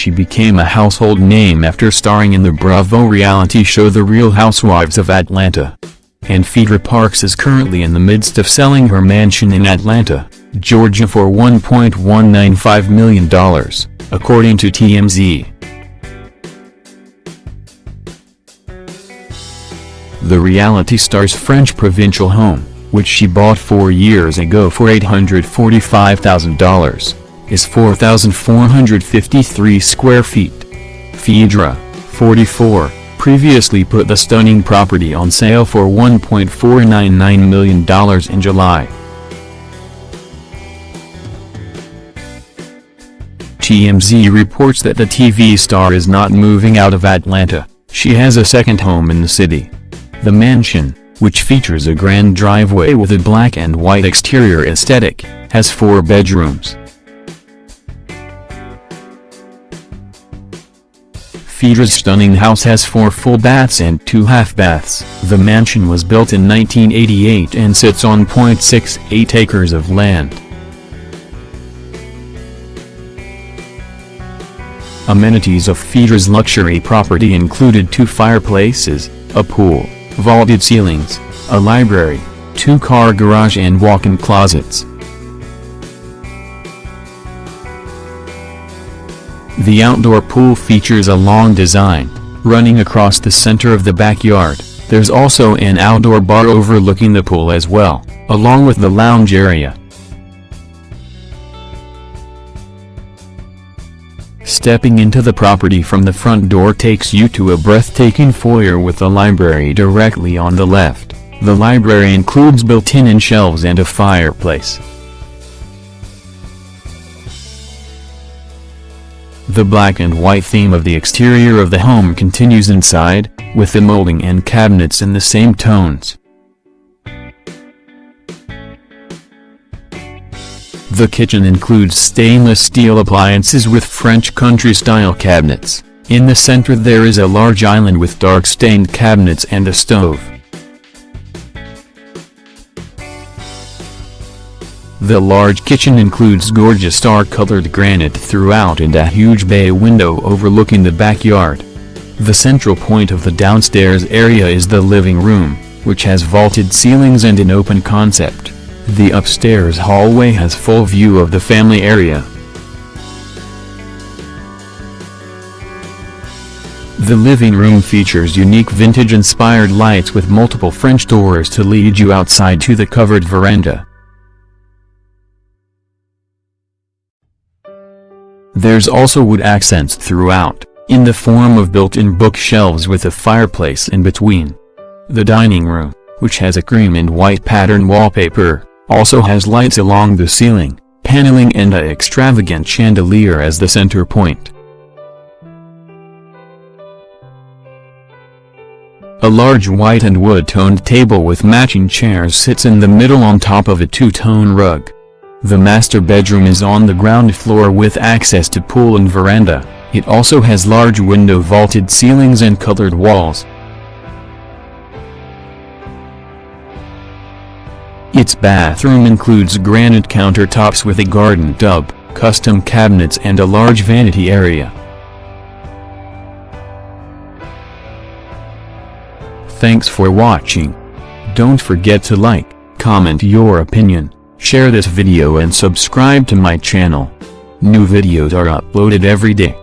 She became a household name after starring in the Bravo reality show The Real Housewives of Atlanta. And Phaedra Parks is currently in the midst of selling her mansion in Atlanta, Georgia for $1.195 million, according to TMZ. The reality star's French provincial home, which she bought four years ago for $845,000, is 4,453 square feet. Phaedra, 44, previously put the stunning property on sale for $1.499 million in July. TMZ reports that the TV star is not moving out of Atlanta, she has a second home in the city. The mansion, which features a grand driveway with a black and white exterior aesthetic, has four bedrooms. Phaedra's stunning house has four full baths and two half baths. The mansion was built in 1988 and sits on .68 acres of land. Amenities of Phaedra's luxury property included two fireplaces, a pool, vaulted ceilings, a library, two-car garage and walk-in closets. The outdoor pool features a long design, running across the center of the backyard. There's also an outdoor bar overlooking the pool as well, along with the lounge area. Stepping into the property from the front door takes you to a breathtaking foyer with a library directly on the left. The library includes built-in shelves and a fireplace. The black and white theme of the exterior of the home continues inside, with the molding and cabinets in the same tones. The kitchen includes stainless steel appliances with French country-style cabinets. In the center there is a large island with dark stained cabinets and a stove. The large kitchen includes gorgeous star-colored granite throughout and a huge bay window overlooking the backyard. The central point of the downstairs area is the living room, which has vaulted ceilings and an open concept. The upstairs hallway has full view of the family area. The living room features unique vintage-inspired lights with multiple French doors to lead you outside to the covered veranda. There's also wood accents throughout, in the form of built-in bookshelves with a fireplace in between. The dining room, which has a cream and white pattern wallpaper, also has lights along the ceiling, paneling and a extravagant chandelier as the center point. A large white and wood-toned table with matching chairs sits in the middle on top of a two-tone rug. The master bedroom is on the ground floor with access to pool and veranda, it also has large window vaulted ceilings and colored walls. Its bathroom includes granite countertops with a garden tub, custom cabinets and a large vanity area. Thanks for watching. Don't forget to like, comment your opinion, share this video and subscribe to my channel. New videos are uploaded every day.